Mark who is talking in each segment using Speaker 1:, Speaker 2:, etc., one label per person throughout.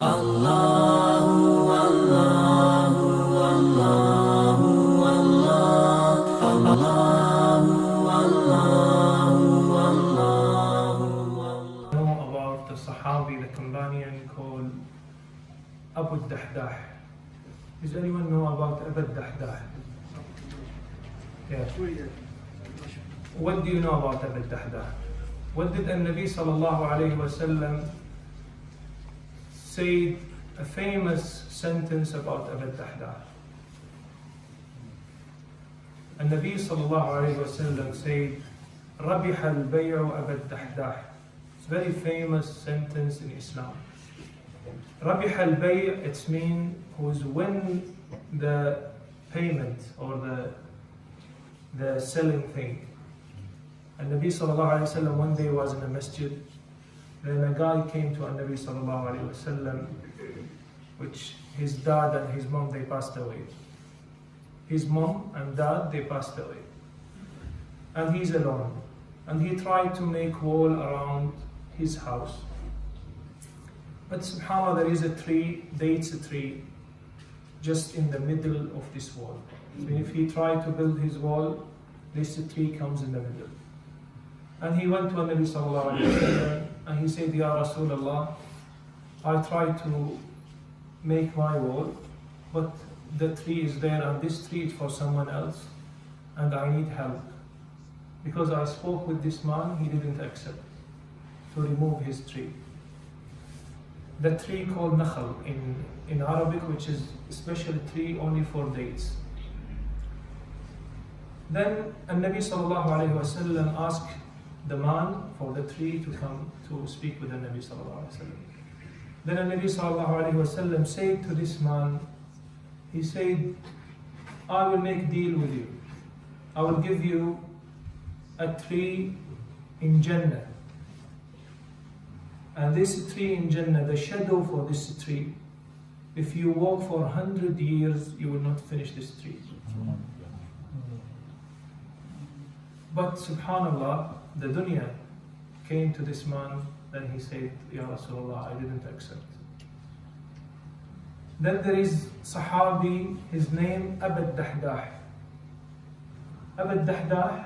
Speaker 1: know about the Sahabi, the companion called Abu Dahdah. Does anyone know about Abu Dahdah? Yeah. What do you know about Abu Dahdah? What did the Nabi sallallahu alayhi wasallam say a famous sentence about Abu Dahdah? النبي صلى الله عليه وسلم said ربح البيع أبا الدحداح It's a very famous sentence in Islam. ربح البيع it means who's win the payment or the the selling thing. And Nabi sallallahu alayhi wasallam one day was in a masjid. then a guy came to Nabi sallallahu alayhi wasallam, which his dad and his mom they passed away. His mom and dad they passed away, and he's alone. And he tried to make wall around his house. But subhanAllah, there is a tree, dates a tree, just in the middle of this wall. So if he tried to build his wall, this tree comes in the middle. And he went to Nabi Sallallahu Alaihi Wasallam and he said, Ya Rasulullah, I tried to make my wall, but the tree is there and this tree is for someone else and I need help. Because I spoke with this man, he didn't accept to remove his tree. The tree called nakhal in, in Arabic, which is a special tree only for dates. Then Nabi sallallahu alayhi wasallam asked the man for the tree to come to speak with the Nabi sallallahu alayhi wasallam. Then Nabi sallallahu alayhi wasallam said to this man, he said, I will make deal with you. I will give you a tree in Jannah. And this tree in Jannah, the shadow for this tree, if you walk for hundred years, you will not finish this tree. Mm-hmm. But subhanAllah, the dunya came to this man, then he said, Ya Rasulullah, I didn't accept. Then there is Sahabi, his name Abu Dahdah. Abu Dahdah,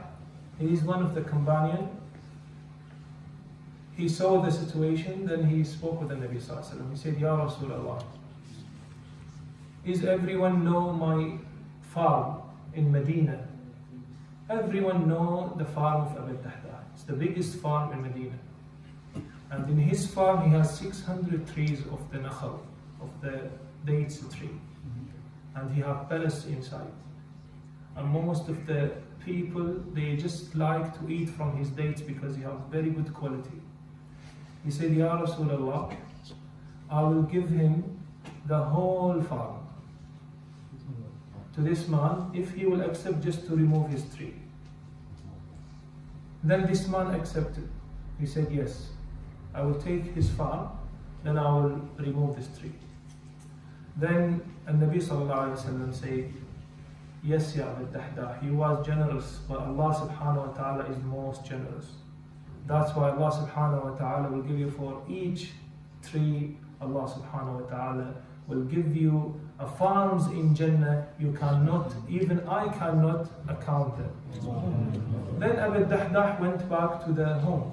Speaker 1: he is one of the companion. He saw the situation, then he spoke with the Nabi Sallallahu. He said, Ya Rasulullah, is everyone know my farm in Medina? Everyone know the farm of Abu Dahdah. It's the biggest farm in Medina. And in his farm, he has 600 trees of the nakhal, of the dates tree. And he have palace inside. And most of the people, they just like to eat from his dates because he has very good quality. He said, Ya Rasulullah, I will give him the whole farm to this man if he will accept just to remove his tree. Then this man accepted. He said, Yes, I will take his farm, then I will remove this tree. Then Nabi Sallallahu Alaihi Wasallam said, Yes, Ya Abu Dahdah, he was generous, but Allah subhanahu wa ta'ala is most generous. That's why Allah subhanahu wa ta'ala will give you for each tree, Allah subhanahu wa ta'ala will give you farms in Jannah you cannot, even I cannot account them. Then Abu Dahdah went back to the home.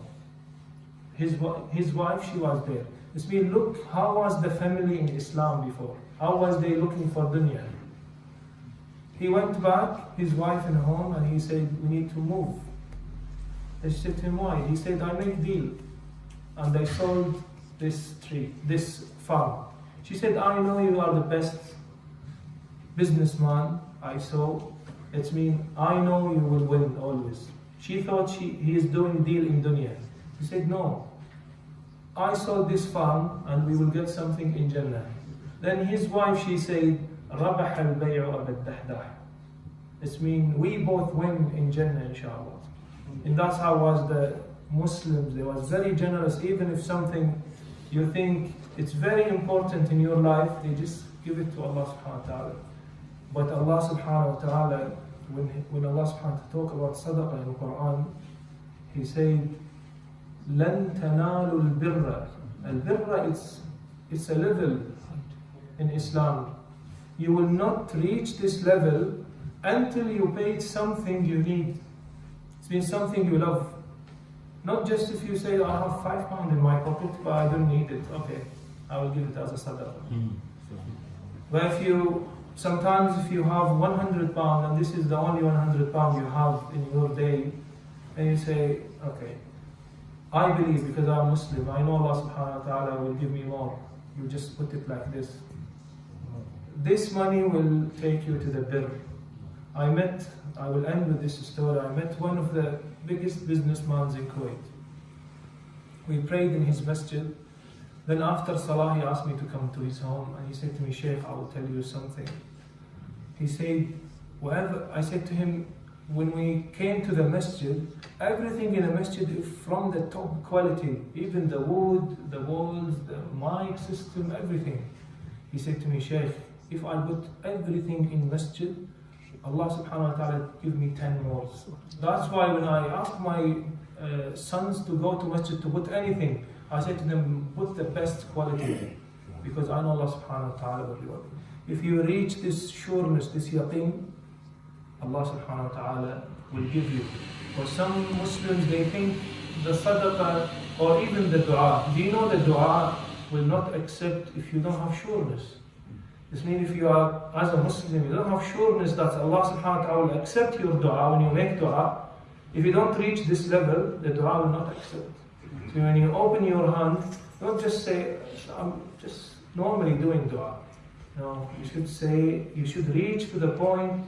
Speaker 1: His, his wife, she was there. This means, look, how was the family in Islam before? How was they looking for dunya? He went back, his wife in home, and he said, we need to move. They said to him, why? He said, I make deal. And they sold this tree, this farm. She said, I know you are the best businessman I saw. It means I know you will win always. She thought she, he is doing deal in dunya. He said, no. I sold this farm and we will get something in Jannah. Then his wife, she said, ربح البيع أبا الدحداح. It means we both win in Jannah, inshallah. And that's how was the Muslims. They was very generous, even if something you think it's very important in your life, they just give it to Allah subhanahu wa ta'ala. But Allah subhanahu wa ta'ala, when, when Allah subhanahu wa ta'ala talk about sadaqah in the Quran, He said, لن تنالوا البر. البر is it's a level in Islam. You will not reach this level until you paid something you need. It's been something you love. Not just if you say, I have five pounds in my pocket, but I don't need it. Okay, I will give it as a sadaqah. Hmm. But if you, sometimes if you have 100 pounds and this is the only 100 pounds you have in your day, and you say, okay, I believe because I'm Muslim, I know Allah subhanahu wa ta'ala will give me more. You just put it like this. This money will take you to the birr. I met, I will end with this story, I met one of the biggest businessmen in Kuwait. We prayed in his masjid. Then after Salah, he asked me to come to his home and he said to me, Sheikh, I will tell you something. He said, whatever, I said to him, when we came to the masjid, everything in the masjid is from the top quality, even the wood, the walls, the mic system, everything. He said to me, Sheikh, if I put everything in masjid, Allah subhanahu wa ta'ala give me 10 more. That's why when I ask my uh, sons to go to masjid to put anything, I say to them, put the best quality. Because I know Allah subhanahu wa ta'ala will reward you. If you reach this sureness, this yaqeen, Allah subhanahu wa ta'ala will give you. For some Muslims, they think the sadaqah or even the dua, do you know the dua will not accept if you don't have sureness? This means if you are, as a Muslim, you don't have sureness that Allah subhanahu wa ta'ala will accept your dua when you make dua. If you don't reach this level, the dua will not accept. So when you open your hand, don't just say, I'm just normally doing dua. No, you should say, you should reach to the point,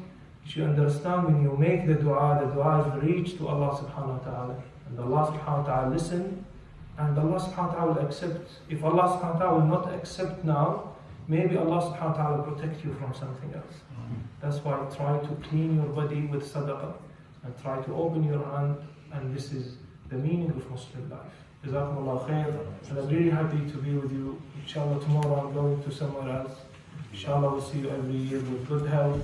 Speaker 1: you should understand when you make the dua, the dua is reach to Allah subhanahu wa ta'ala. And Allah subhanahu wa ta'ala listen, and Allah subhanahu wa ta'ala will accept. If Allah subhanahu wa ta'ala will not accept now, maybe Allah subhanahu wa ta'ala will protect you from something else. That's why try to clean your body with sadaqah and try to open your hand and this is the meaning of Muslim life. Jazakumullah khair. And I'm really happy to be with you. Inshallah tomorrow I'm going to somewhere else. Inshallah we'll see you every year with good health.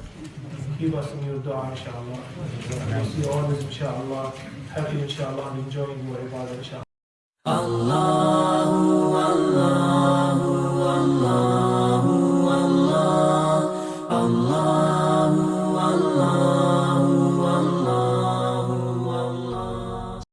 Speaker 1: Keep us in your dua inshallah. We'll see you always inshallah. Happy inshallah and enjoying your ibadah inshallah.
Speaker 2: Allah